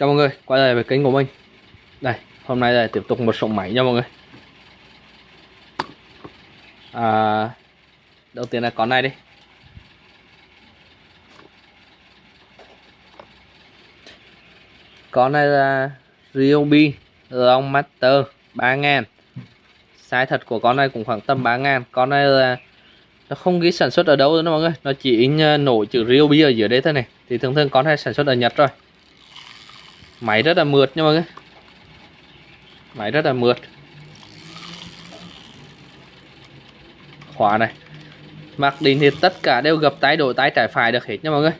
Chào mọi người, quay lại với kênh của mình. Đây, hôm nay là tiếp tục một số máy nha mọi người. À, Đầu tiên là con này đi. Con này là Ryobi Long Master 3000 Size thật của con này cũng khoảng tầm 3000 Con này là nó không ghi sản xuất ở đâu nữa mọi người. Nó chỉ in ờ, nổi chữ Ryobi ở dưới đây thôi này. Thì thường thường con này sản xuất ở Nhật rồi máy rất là mượt nha mọi người. Máy rất là mượt. Khóa này. Mặc định thì tất cả đều gập tay đổi tay trái phải được hết nha mọi người.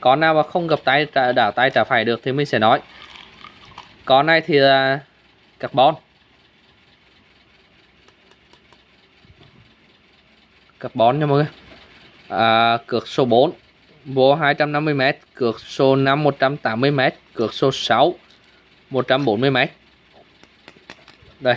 Con nào mà không gập tay đảo tay trái phải được thì mình sẽ nói. Con này thì là carbon. Carbon nha mọi người. À, cược số 4 vô 250m cược số 5 180m cược số 6 140m đây.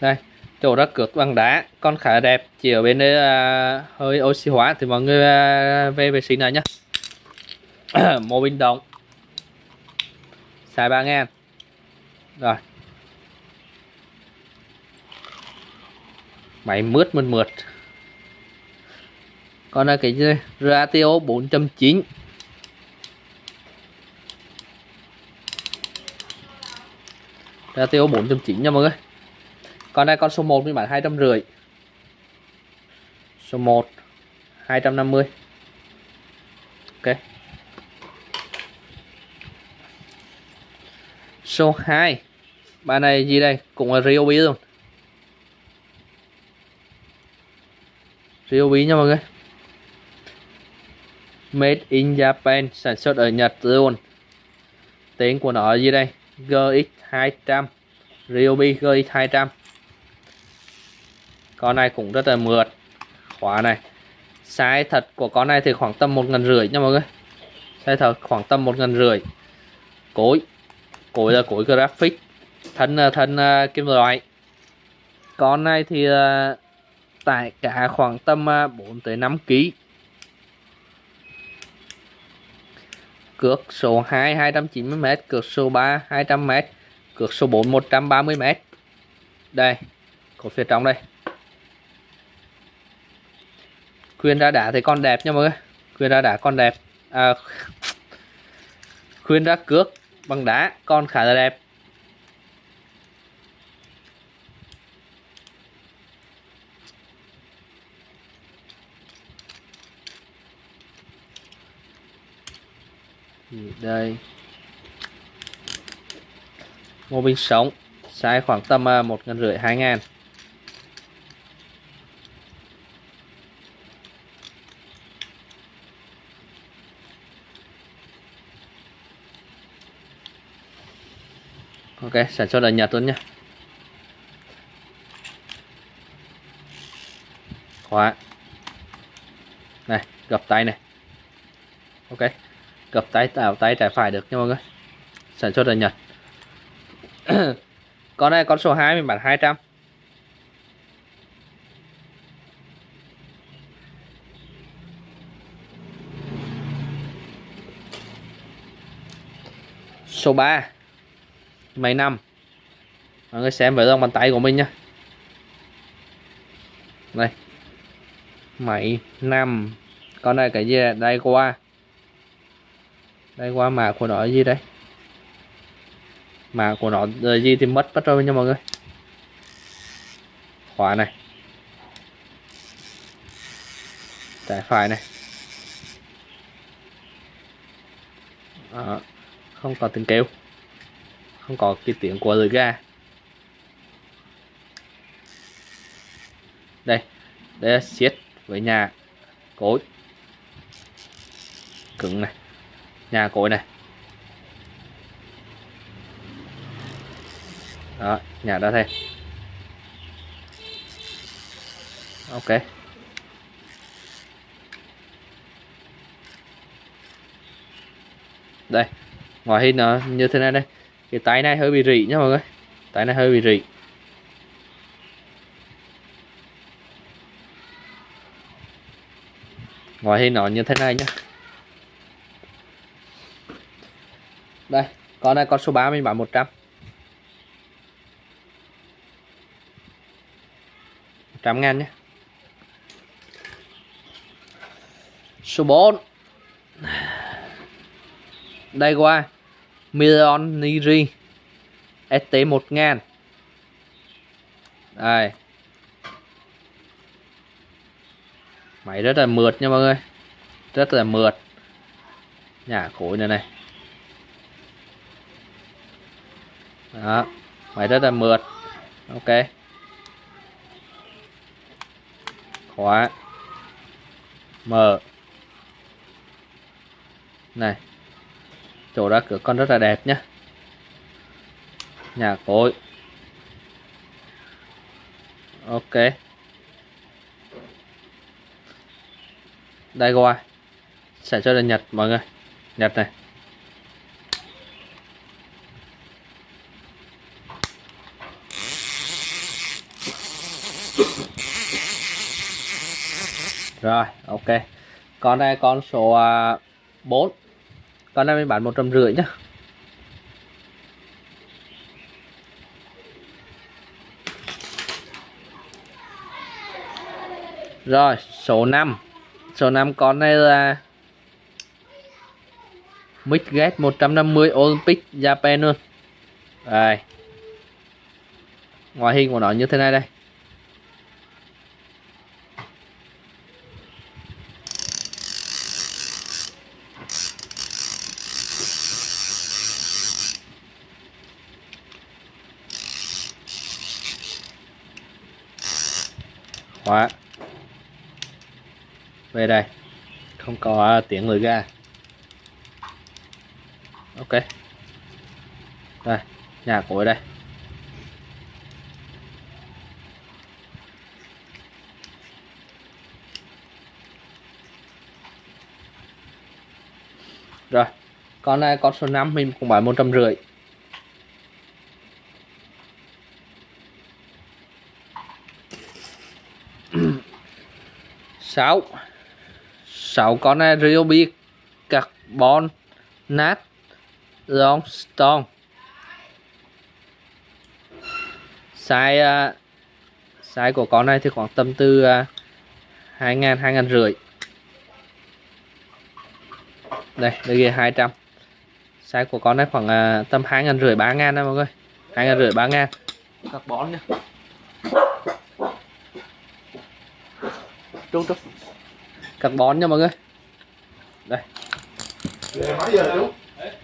Đây chỗ đó cược bằng đá con khá đẹp chỉ ở bên đây à, hơi oxy hóa thì mọi người à, về vệ sinh này nhá. Mô bình động. Xài 3 ngàn. Rồi. Máy mướt mượt mượt còn là cái ratio 4.9 ratio 4.9 nha mọi người. Còn đây, con số 1 mình bán hai trăm rưỡi. Số 1 250 ok. Số 2 bài này gì đây? Cũng là Ryobi luôn. Ryobi nha mọi người. Made in Japan sản xuất ở Nhật luôn. Tiếng của nó gì đây? GX200 Ryobi GX200 con này cũng rất là mượt. Khóa này. Size thật của con này thì khoảng tầm một ngàn rưỡi nha mọi người. Size thật khoảng tầm một ngàn rưỡi. Cối. Cối là cối graphic. Thân thân uh, kim loại. Con này thì uh, tải cả khoảng tầm 4 à, tới 5 kg cược số 2 290m cược số 3 200m cược số 4 130m đây có phía trong đây. Khuyên ra đá thì con đẹp nha mọi người. Khuyên ra đá con đẹp. À, khuyên ra cước bằng đá con khá là đẹp. Đây. Mô bình sống, size khoảng tầm à, một ngàn rưỡi, hai ngàn. Ok sản xuất ở nhật luôn nhé khóa. Này, gập tay này. Ok gập tay tạo tay trái phải được nha mọi người. Sản xuất ở Nhật. Con này con số 2 mình bán 200 số 3 máy 5 mọi người xem với dòng bàn tay của mình nhé đây máy 5 con này cái gì? Đây qua đây qua mã của nó là gì đây? Mã của nó là gì thì mất mất rồi nha mọi người. Khóa này. Trái phải này. À, không có tiếng kêu. Không có cái tiếng của lưỡi ga đây đây là siết với nhà cối. Cứng này nhà cối này. Đó, nhà đã thêm ok. Đây, ngoài hình nó như thế này đây. Cái tay này hơi bị rỉ nha mọi người. Tay này hơi bị rỉ. Ngoại hình nó như thế này nhá. Đây, con này, con số 3 mình bán 100 100 ngàn nhé. Số 4 đây qua. Million Niri. ST 1000 đây. Máy rất là mượt nha mọi người. Rất là mượt. Nhà khối này này. Đó máy rất là mượt. Ok. Khóa. Mở này, chỗ ra cửa con rất là đẹp nhá. Nhà cối. Ok. Đây qua sản xuất là nhật, mọi người. Nhật này. Rồi, ok. Con này con số à, 4 con này mình bán một trăm rưỡi nhá. Rồi, số 5 số 5 con này là Midgate 150 Olympic, Japan luôn. Đây. Ngoại hình của nó như thế này đây. Khóa về đây. Không có tiếng người ga. Ok. Đây, nhà của đây. Rồi, con này con số 5 mình cũng bán một trăm rưỡi. Sáu. Sáu con này Ryobi carbon nat Longstone size uh, size của con này thì khoảng tầm từ à, uh, 2 ngàn 2 ngàn rưỡi. Đây đây ghi 200 size của con này khoảng uh, tầm 2 ngàn rưỡi 3 ngàn mọi người. 2 ngàn rưỡi 3 carbon nha trúc trúc carbon nha mọi người. Đây. Về mấy giờ chú?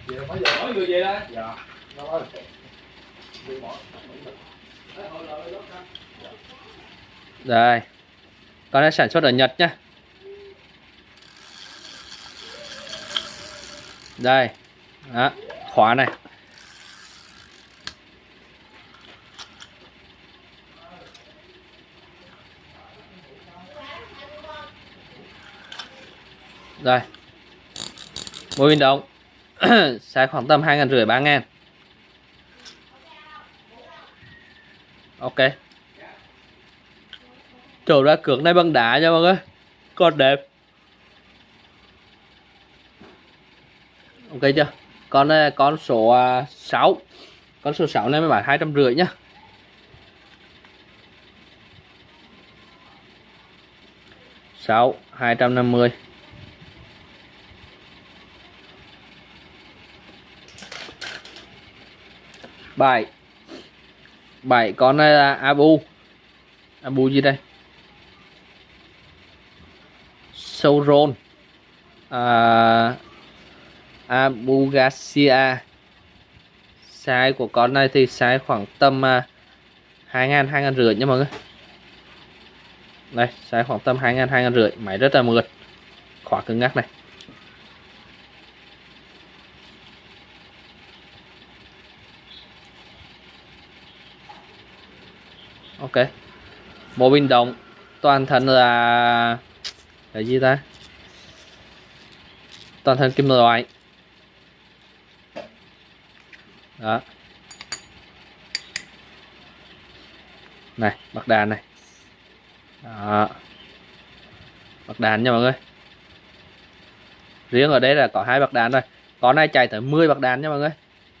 Về mấy giờ? Mỗi người về đây. dạ. Đây. Con này sản xuất ở Nhật nhá. Đây. Đó. Khóa này đây mỗi viên động Sẽ khoảng tầm hai ngàn rưỡi, ba ngàn. Ok. Chỗ ra cược này bằng đá nha mọi người. Còn đẹp. Ok chưa? Con ờ, con số à, 6 con số 6 này mới bán hai trăm rưỡi nhá. Sáu, hai trăm năm mươi. Bảy bảy con này là abu. Abu gì đây? Sauron. À, Abu Garcia size của con này thì size khoảng tầm à, hai ngàn hai ngàn rưỡi nha mọi người. Đây size khoảng tầm hai ngàn hai ngàn rưỡi. Máy rất là mượt. Khóa cứng ngắc này. Ok. Bộ pin động toàn thân là là gì ta? Toàn thân kim loại. Đó. Này bạc đàn này. Đó. Bạc đàn nha mọi người. Riêng ở đây là có hai bạc đàn rồi con này chạy tới 10 bạc đàn nha mọi người.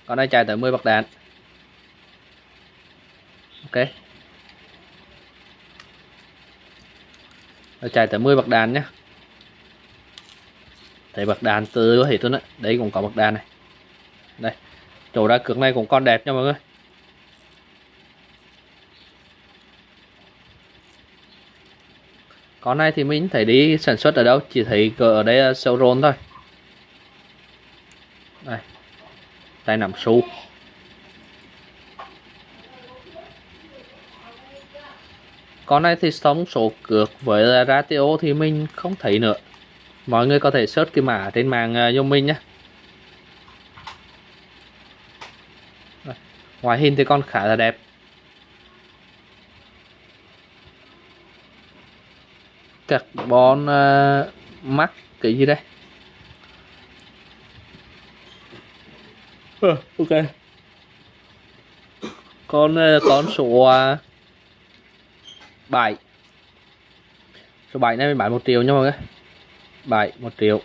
Con này chạy tới 10 bạc đàn. Ok. Nó chạy tới 10 bậc đàn nhé thấy bậc đàn từ thể tôi nói, đấy cũng có bậc đàn này. Đây, chỗ ra cược này cũng còn đẹp nha mọi người. Con này thì mình thấy đi sản xuất ở đâu, chỉ thấy ở đây là showroom thôi. Đây, tay nằm su con này thì sống số cược với ratio thì mình không thấy nữa. Mọi người có thể search cái mã trên mạng uh, mình nhé. Ngoại hình thì con khá là đẹp. Carbon uh, mắt cái gì đây? Uh, ok. Con uh, con số uh, 7 số 7 này mình bán 1 triệu nha mọi người. 7 1 triệu.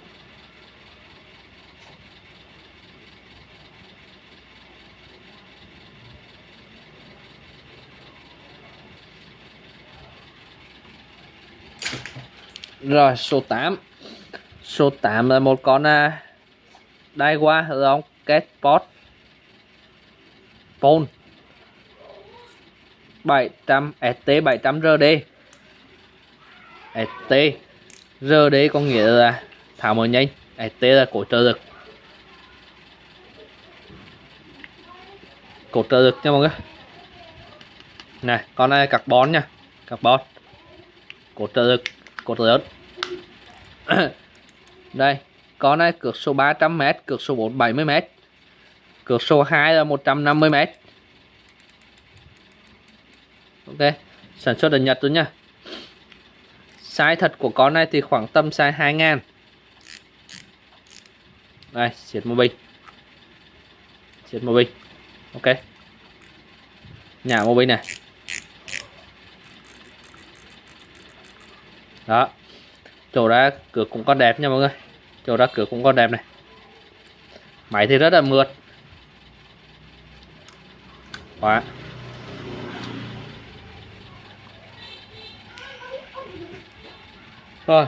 Rồi số 8 Số 8 là một con à, đai qua rong Catpot Pole 700 ST 700 RD ST RD có nghĩa là thảo mở nhanh ST là cổ trợ lực cổ trợ lực nha mọi người này con này carbon nha carbon cổ trợ lực cột lớn đây con này cược số 300m cược số 4 70m cược số 2 là 150m ok, sản xuất ở Nhật luôn nha size thật của con này thì khoảng tầm size 2 ngàn. Đây, xiết một bình xiết một bình ok. Nhà một bình này. Đó. Chỗ ra cửa cũng còn đẹp nha mọi người. Chỗ ra cửa cũng còn đẹp này. Máy thì rất là mượt. Quá. Rồi.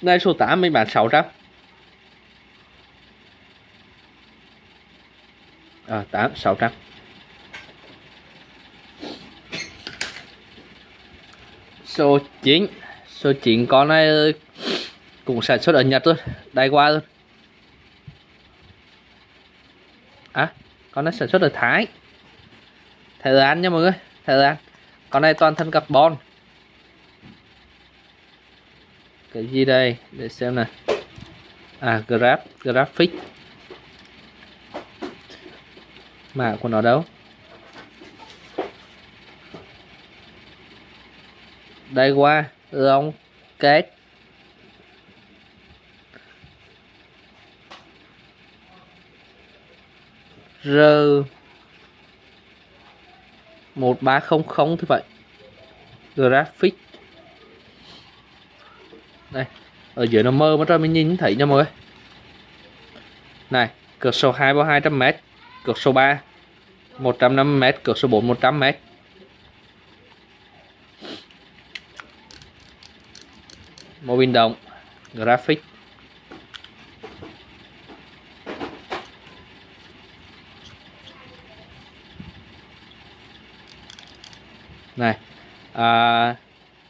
Đây số 8 mình bán 600 à 8 600 số 9 số 9 con này cũng sản xuất ở Nhật thôi, đài qua luôn à con này sản xuất ở Thái. Thái Lan nha mọi người, Thái Lan. Con này toàn thân carbon cái gì đây? Để xem này à graph graphic mã của nó đâu? Đây qua lông kết. R một ba không không như vậy. Graphic đây. Ở dưới nó mơ mà cho mình nhìn thấy nha mọi người. Này cược số 2 bao 200m cược số 3 150m cược số 4 100m mô bin động graphic. Này à,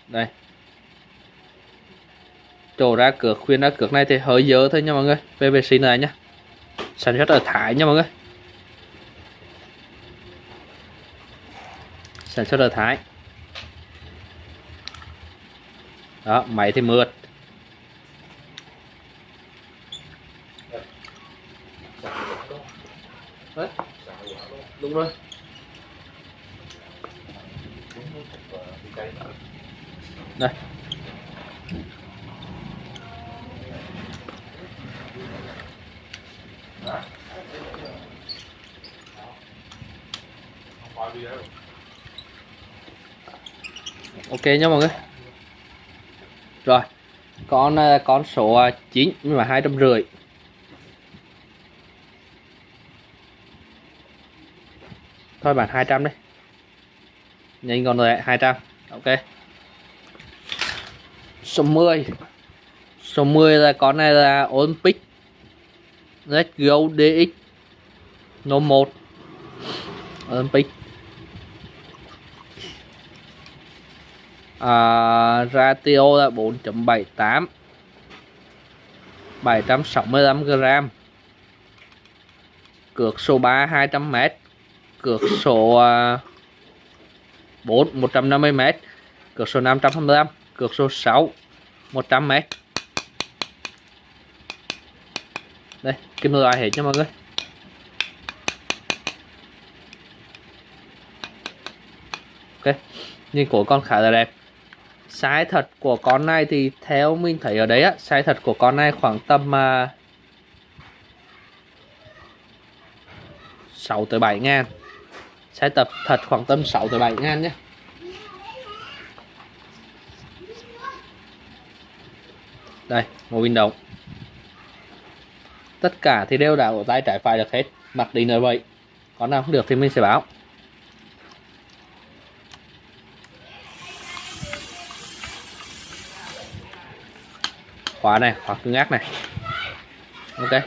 đây chỗ ra cược khuyên ra cược này thì hơi dơ thôi nha mọi người. PVC này nhá. Sản xuất ở Thái nha mọi người. Sản xuất ở Thái. Đó, máy thì mượt. Đúng rồi. Ok nha mọi người. Rồi, con ờ, con số ờ, 9 nhưng mà hai trăm rưỡi. Thôi bạn 200 đi. Nhìn còn rồi 200 ok. Số 10 số 10 là con này là Olympic. Let's Go DX No 1 Olympic. À, ratio là 4.78 765 g cược số 3 200 m cược số 4 150 m cược số 525 cược số 6 100 m đây kim loại hết cho mọi người. Ok nhìn của con khá là đẹp size thật của con này thì theo mình thấy ở đấy á size thật của con này khoảng tầm à, uh, 6 tới 7 ngàn. Size tập thật khoảng tầm 6 tới 7 ngàn nhé. Đây một bình đồng tất cả thì đều đã ở tay trái phải được hết. Mặc định là vậy. Còn nào không được thì mình sẽ báo. Khóa này khóa cứng ác này. Ok.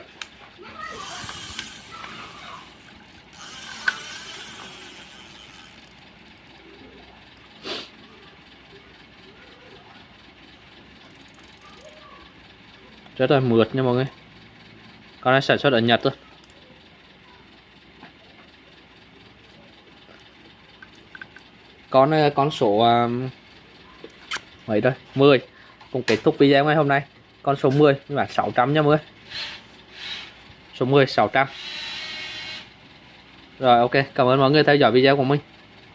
Rất là mượt nha mọi người. Con này sản xuất ở Nhật thôi. Con ờ, con số um, mấy đây? 10 cùng kết thúc video ngày hôm nay con số 10 nhưng mà 600 nha mọi người. Số 10 600 rồi, ok, cảm ơn mọi người theo dõi video của mình.